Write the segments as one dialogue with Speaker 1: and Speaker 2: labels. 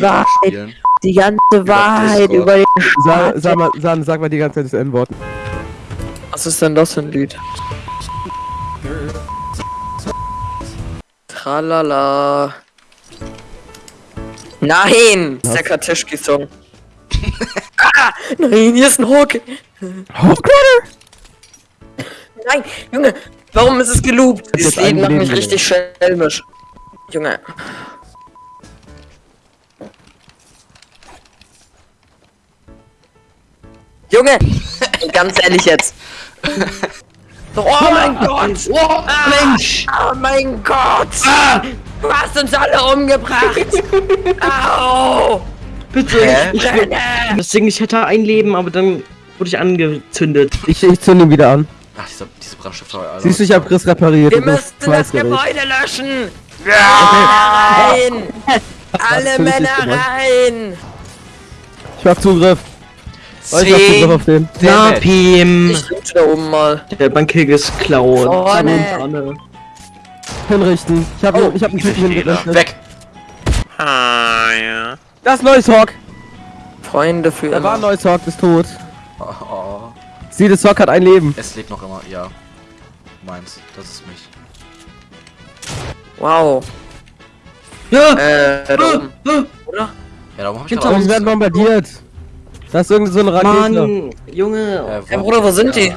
Speaker 1: die
Speaker 2: Wahrheit.
Speaker 1: spielen.
Speaker 2: Die ganze Wahrheit über den
Speaker 3: Sag, sag mal, sag, sag mal die ganze Zeit das N-Wort.
Speaker 2: Was ist denn das für ein Lied? Tralala. Nein! Das ist der Karteschki-Song. ah! Nein, hier ist ein Hawk!
Speaker 3: Hochkletter!
Speaker 2: Nein, Junge! Warum ist es geloopt? Dieses Lied macht mich
Speaker 3: Leben
Speaker 2: richtig schelmisch. Junge. Junge! Ganz ehrlich jetzt. Oh mein Gott! Oh, Mensch! Oh mein Gott! Du hast uns alle umgebracht! Au!
Speaker 4: Bitte. Ich, das Ding, ich hätte ein Leben, aber dann wurde ich angezündet.
Speaker 3: Ich, ich zünde ihn wieder an.
Speaker 1: Ach, diese, diese Brandstifter. Alter.
Speaker 3: Siehst du, ich hab Chris repariert.
Speaker 2: Wir müssen das. Gebäude löschen! Rein! Alle Männer rein!
Speaker 3: Ich hab Zugriff. Oh, ich hab Zugriff auf den.
Speaker 1: Damn
Speaker 4: Pim.
Speaker 2: Ich loote da oben mal.
Speaker 4: Der Bankkick ist klauen.
Speaker 2: Vorne.
Speaker 3: Hinrichten. Ich hab,
Speaker 2: Oh,
Speaker 3: ich hab einen Typen.
Speaker 1: Weg!
Speaker 3: Das ist neues Hawk.
Speaker 2: Freunde für
Speaker 3: Da war ein
Speaker 2: immer.
Speaker 3: neues Hawk, ist tot.
Speaker 1: Oh, oh.
Speaker 3: Sieh, das Hawk hat ein Leben.
Speaker 1: Es lebt noch immer, ja. Meins, das ist mich.
Speaker 2: Wow.
Speaker 4: Ja.
Speaker 2: Äh, da oben. Oder?
Speaker 1: Ja, darum hab ich
Speaker 3: Aber sie werden bombardiert. Das ist irgendeine so eine Rakete.
Speaker 4: Mann, Junge.
Speaker 1: Äh,
Speaker 2: Hey Bruder, wo sind die?
Speaker 4: Äh,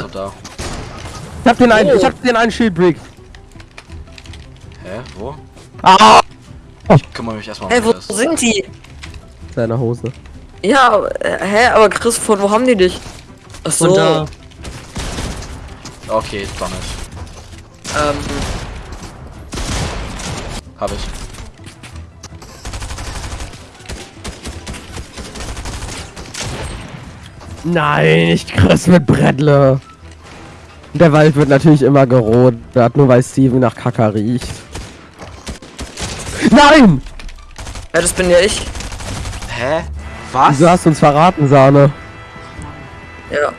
Speaker 1: So, da.
Speaker 3: Ich hab den einen,
Speaker 2: Oh.
Speaker 3: ich hab den einen Schildbrick.
Speaker 1: Hä? Wo?
Speaker 3: Ah!
Speaker 1: Ich kümmere mich erstmal
Speaker 2: Hey,
Speaker 1: um
Speaker 2: wo
Speaker 1: das.
Speaker 2: sind die?
Speaker 3: Seine Hose.
Speaker 2: Ja, äh, hä, aber Chris, von wo haben die dich? Ach so.
Speaker 4: von da.
Speaker 1: Okay, damit.
Speaker 2: Ähm,
Speaker 1: Hab ich.
Speaker 3: Nein, nicht Chris mit Brettle. Der Wald wird natürlich immer gerodert, nur weil Steven nach Kaka riecht. Nein!
Speaker 2: ja, das bin ja ich.
Speaker 1: Hä? Was?
Speaker 3: Wieso hast du uns verraten, Sahne?
Speaker 2: Ja.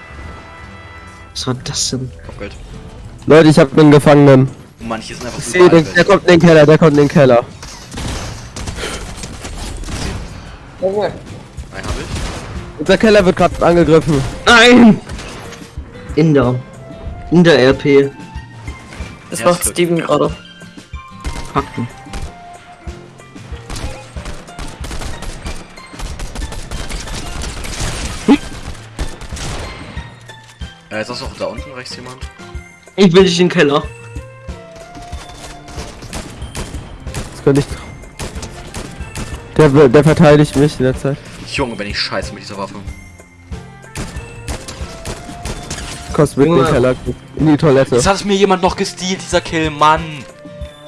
Speaker 4: Was war das denn?
Speaker 1: Kopfgeld.
Speaker 3: Leute, ich hab einen Gefangenen.
Speaker 1: Manche sind einfach
Speaker 3: Ich
Speaker 1: überall
Speaker 3: den, der kommt in den Keller, der kommt in den Keller.
Speaker 1: Einen hab ich.
Speaker 3: Unser Keller wird gerade angegriffen.
Speaker 4: Nein! In der. In der RP.
Speaker 2: Das
Speaker 1: Ja,
Speaker 2: macht. Steven gerade.
Speaker 4: Fakten.
Speaker 1: Ja, jetzt ist auch da unten rechts jemand.
Speaker 4: Ich will dich in den Keller.
Speaker 3: Das könnte ich. Der, der verteidigt mich in der Zeit.
Speaker 1: Junge, bin ich scheiße mit dieser Waffe.
Speaker 3: Kostet den Keller. In die Toilette.
Speaker 1: Jetzt hat es mir jemand noch gestealt, dieser Kill, Mann.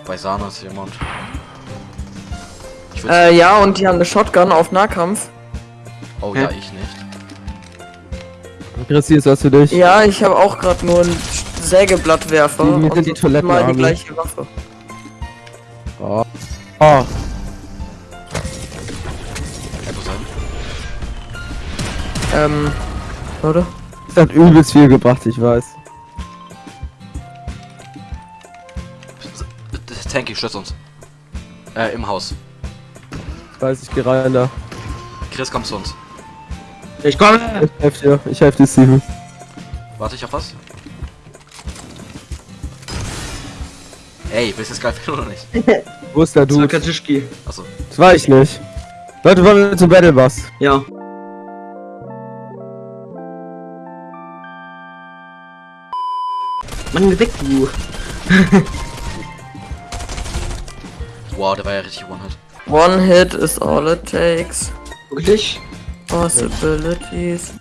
Speaker 1: Bei Sana ist jemand.
Speaker 2: Äh, ja, und die haben eine Shotgun auf Nahkampf.
Speaker 1: oh
Speaker 4: hä?
Speaker 1: ja, ich nicht.
Speaker 3: Christi ist was für dich.
Speaker 2: Ja, ich habe auch gerade nur einen Sägeblattwerfer.
Speaker 3: Die- die
Speaker 2: und
Speaker 3: sind die
Speaker 2: so
Speaker 3: Toiletten
Speaker 2: mal die gleiche Waffe.
Speaker 3: Oh. oh.
Speaker 2: Ähm, oder?
Speaker 3: Das hat übelst viel gebracht, ich weiß.
Speaker 1: Tanky, stützt uns. Äh, im Haus.
Speaker 3: Ich weiß, ich geh rein da.
Speaker 1: Chris, komm zu uns.
Speaker 4: Ich komme!
Speaker 3: Ich helf dir, ich helf dir, Steven.
Speaker 1: Warte ich auf was? Ey, willst du das geil oder nicht?
Speaker 3: Wo ist der
Speaker 4: Das war
Speaker 3: Dude?
Speaker 1: Achso.
Speaker 3: Das war ich nicht. Leute, wollen wir zum Battle Bus?
Speaker 4: Ja. Mann, geh weg, du.
Speaker 1: Wow, der war ja richtig One-Hit.
Speaker 2: One hit is all it takes.
Speaker 4: Wirklich?
Speaker 2: Possibilities.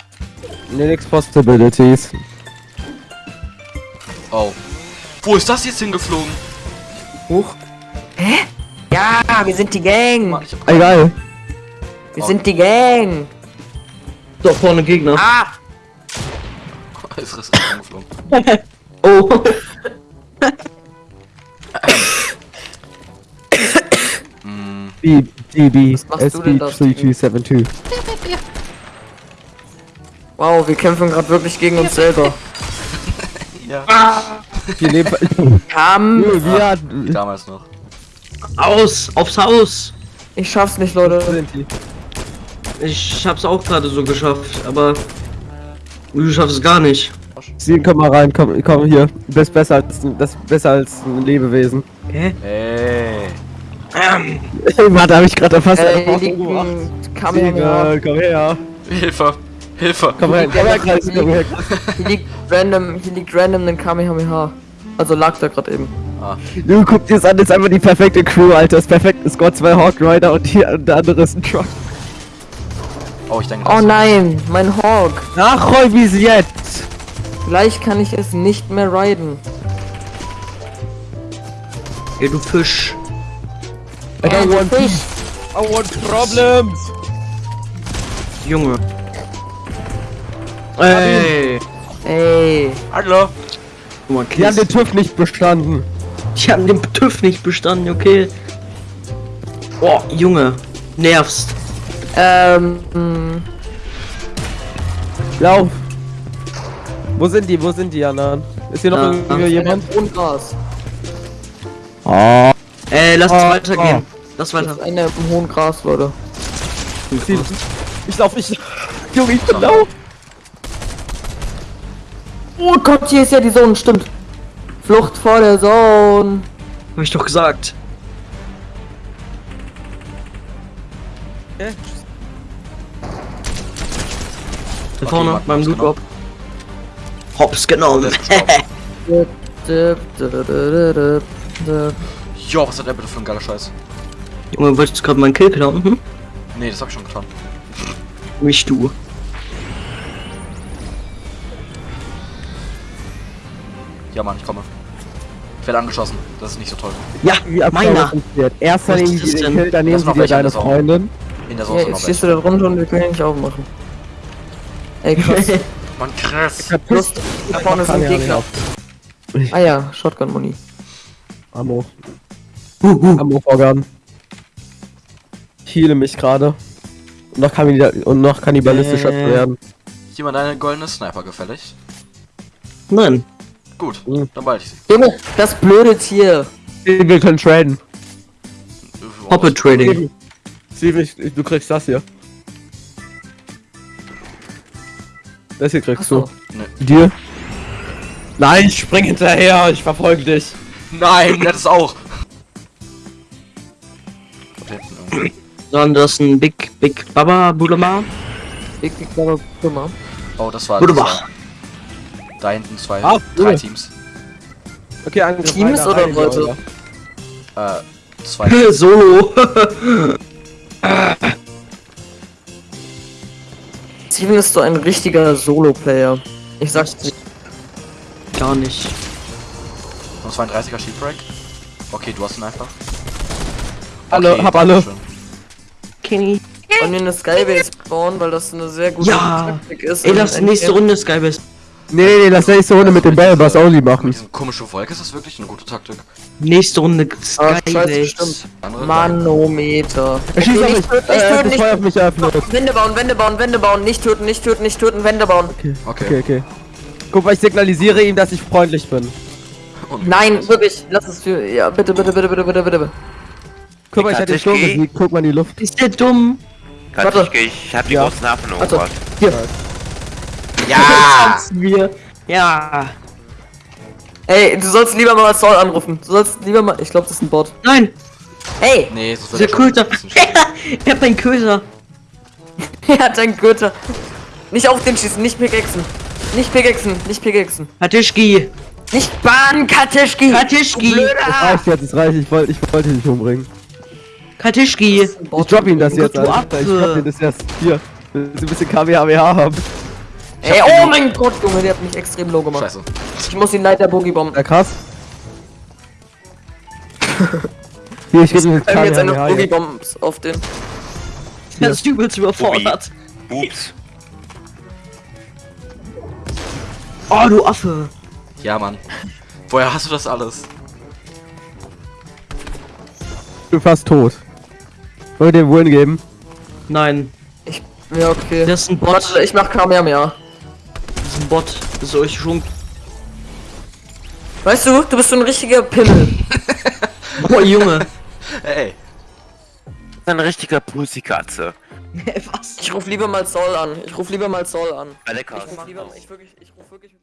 Speaker 3: Linux Possibilities.
Speaker 1: Oh. Wo ist das jetzt hingeflogen?
Speaker 2: Huch. Hä? Ja, wir sind die Gang.
Speaker 1: Mann,
Speaker 3: Egal.
Speaker 2: Wir sind die Gang.
Speaker 4: Da vorne Gegner.
Speaker 2: Ah!
Speaker 1: ist Riss hingeflogen.
Speaker 4: Oh.
Speaker 3: B, DB,
Speaker 2: machst du denn da, Steven?
Speaker 3: SB3272.
Speaker 2: Wow, wir kämpfen gerade wirklich gegen uns selber.
Speaker 1: ja.
Speaker 3: Wir leben.
Speaker 2: Kam.
Speaker 3: wir hat.
Speaker 1: Damals noch.
Speaker 4: Aus! Aufs Haus!
Speaker 2: Ich schaff's nicht, Leute.
Speaker 4: Ich hab's auch gerade so geschafft, aber du schaffst es gar nicht.
Speaker 3: Steven, komm mal rein, komm, komm hier. Du bist besser als, das ist besser als ein Lebewesen.
Speaker 4: Hä?
Speaker 1: Ey.
Speaker 3: Warte, hab ich gerade fast
Speaker 2: Äh,
Speaker 3: einfach
Speaker 2: hier liegt
Speaker 3: umgebracht.
Speaker 2: ein Kamehameha.
Speaker 3: Steven, komm her.
Speaker 1: Hilfe. Hilfe.
Speaker 3: Komm her, komm her, Kreis, komm her.
Speaker 2: Hier liegt random, hier liegt random ein Kamehameha. Also lag da gerade eben.
Speaker 3: Du guck dir das an, das ist einfach die perfekte Crew, Alter. Das perfekte Squad, zwei Hawk Rider und, die, und der andere ist ein Truck.
Speaker 1: Oh, ich denke,
Speaker 2: Oh nein, mein Hawk.
Speaker 3: Ach,
Speaker 2: Gleich kann ich es nicht mehr riden.
Speaker 4: Ey, du Fisch.
Speaker 3: I don't want
Speaker 2: Fisch.
Speaker 3: I want problems.
Speaker 4: Junge. Ey.
Speaker 2: Ey.
Speaker 1: Hallo.
Speaker 4: Guck mal,
Speaker 3: Die haben den. TÜV nicht bestanden.
Speaker 4: Die haben den TÜV nicht bestanden, okay. Oh, Junge. Nervst.
Speaker 2: Ähm.
Speaker 3: Lauf. Wo sind die? Wo sind die anderen? Ist hier noch
Speaker 4: Ja.
Speaker 3: irgendwie jemand?
Speaker 2: Und Gras.
Speaker 3: Oh.
Speaker 4: Ey, lass
Speaker 3: Oh,
Speaker 4: weitergehen. Lass
Speaker 2: Das
Speaker 4: weiter.
Speaker 2: ist eine im hohen Gras, Leute.
Speaker 3: Ich lauf, ich. Junge, ich bin lau.
Speaker 2: Oh Gott, hier ist ja die Zone, stimmt. Flucht vor der Zone.
Speaker 4: Hab ich doch gesagt. Da vorne, beim
Speaker 1: hat's
Speaker 4: Loot Drop. Hops genommen.
Speaker 1: Jo, was hat der bitte für ein geiler Scheiß?
Speaker 4: Junge, wolltest du gerade meinen Kill klauen? Hm?
Speaker 1: Nee, das hab ich schon getan.
Speaker 4: Nicht du.
Speaker 1: Ja, Mann, ich komme. Ich werde angeschossen. Das ist nicht so toll.
Speaker 4: Ja,
Speaker 3: Wie abgehauen
Speaker 4: meiner.
Speaker 3: Erst dann
Speaker 4: das
Speaker 3: den? Kill, dann nehmen sie
Speaker 1: noch
Speaker 3: dir deine
Speaker 1: in der Sau.
Speaker 3: Freundin.
Speaker 1: In der
Speaker 2: Ja,
Speaker 1: Soße
Speaker 2: jetzt
Speaker 1: noch
Speaker 2: stehst du da drunter und wir können ihn nicht aufmachen. Ey, krass.
Speaker 1: Mann, krass.
Speaker 2: Plus, da vorne ist ein Gegner. Ah ja, Shotgun-Muni.
Speaker 3: Ammo. Ammo-Vorgaben. Ich heale mich gerade. Und noch, kannibal und noch kannibalistischer
Speaker 4: Äh.
Speaker 3: werden.
Speaker 1: Jemand eine goldene Sniper gefällig?
Speaker 4: Nein.
Speaker 1: Gut,
Speaker 3: Mhm.
Speaker 1: dann behalte ich sie.
Speaker 2: Junge, das blöde Tier.
Speaker 3: Wir können traden.
Speaker 4: Hoppe Trading.
Speaker 3: Ich, ich, du kriegst das hier. Das hier kriegst
Speaker 2: Achso.
Speaker 3: du. Dir? Nein, ich spring hinterher, ich verfolge dich.
Speaker 1: Nein, hat es auch.
Speaker 4: Sondern das ist ein Big, Big Baba Bulama.
Speaker 2: Ich glaube, Kummer.
Speaker 1: Oh, das war. Das war- Da hinten zwei,
Speaker 3: Ah,
Speaker 1: drei
Speaker 3: cool.
Speaker 1: Teams.
Speaker 3: Okay, Angriff.
Speaker 2: Teams
Speaker 3: weiter
Speaker 2: oder
Speaker 3: rein,
Speaker 2: Leute?
Speaker 3: Leute.
Speaker 1: Äh, zwei.
Speaker 4: Solo.
Speaker 2: Steven ist so ein richtiger Solo-Player. Ich sag's dir.
Speaker 4: Gar nicht.
Speaker 1: Und 32er Sheepbreak. Okay, du hast ihn einfach.
Speaker 3: Alle, hab alle.
Speaker 4: Kenny.
Speaker 2: Wollen wir eine Skybase bauen, weil das eine sehr gute
Speaker 4: Ja.
Speaker 2: Taktik ist.
Speaker 4: Ey, lass nächste Runde Skybase.
Speaker 3: Nee, nee, nee, das nächste Runde mit dem Bellbass only machen.
Speaker 1: Diese komische Wolke ist das wirklich eine gute Taktik.
Speaker 4: Nächste Runde
Speaker 2: Ah, stimmt.
Speaker 1: Andere
Speaker 2: Manometer.
Speaker 3: Er schießt auf
Speaker 2: nicht
Speaker 3: mich.
Speaker 2: töten, nicht töten,
Speaker 3: das
Speaker 2: nicht
Speaker 3: Feuer auf mich eröffnet.
Speaker 2: Wände bauen, Wände bauen, Wände bauen, nicht töten, nicht töten, nicht töten, Wände bauen.
Speaker 1: Okay.
Speaker 3: Okay, okay. Guck mal, ich signalisiere ihm, dass ich freundlich bin.
Speaker 2: Nein, wirklich, lass es für. Ja, bitte, bitte, bitte, bitte, bitte, bitte.
Speaker 3: Guck mal, ich hatte den Sturm besiegt. Guck mal in die Luft.
Speaker 4: Ist der dumm?
Speaker 5: Katschke, ich hab die großen Hafen
Speaker 2: Also,
Speaker 5: umgebracht.
Speaker 2: hier.
Speaker 1: Ja!
Speaker 4: Wir. Ja.
Speaker 2: Ey, du sollst lieber mal Saul anrufen. Du sollst lieber mal. Ich glaube, das ist ein Bot.
Speaker 4: Nein.
Speaker 2: Hey!
Speaker 1: Nee, so
Speaker 4: Der Köter. ich hab einen Köter.
Speaker 2: Er hat einen Gürtel. Nicht auf den schießen, nicht Pickaxen. Nicht Pickaxen, nicht Pickaxen.
Speaker 4: Hatischki.
Speaker 2: Nicht Bahn, Katischki!
Speaker 4: Katischki.
Speaker 3: Es reicht jetzt, es reicht. Ich wollte ich wollte ihn nicht umbringen.
Speaker 4: Katischki.
Speaker 3: Ich drop ihm das jetzt, Alter. Ich drop ihm das jetzt. Hier. Du ein bisschen KWHWH haben?
Speaker 2: Ey, oh mein Gott, Junge, der hat mich extrem low gemacht.
Speaker 1: Scheiße.
Speaker 2: Ich muss ihn leider Boogie bomben.
Speaker 3: Ja, krass. Hier, ich gebe
Speaker 2: Ich jetzt eine. Boogie. Bombs auf den.
Speaker 4: Der ist übelst überfordert.
Speaker 5: Ups.
Speaker 4: Oh, du Affe.
Speaker 1: Ja, Mann. Woher hast du das alles?
Speaker 3: Ich bin fast tot. Wollen wir den Win geben?
Speaker 4: Nein.
Speaker 2: Ja, okay.
Speaker 4: Das ist ein Bot.
Speaker 2: Warte, ich mach Kamehameha.
Speaker 4: Ist ein Bot. Das ist euch schon.
Speaker 2: Weißt du, du bist so ein richtiger Pimmel.
Speaker 4: Boah, Junge.
Speaker 1: Ey,
Speaker 5: Das ist eine richtige Pussikatze.
Speaker 4: Was?
Speaker 2: Ich ruf lieber mal Zoll an. Ich ruf lieber mal Zoll an.
Speaker 5: Alle
Speaker 2: Ich ruf lieber, ich wirklich, ich ruf wirklich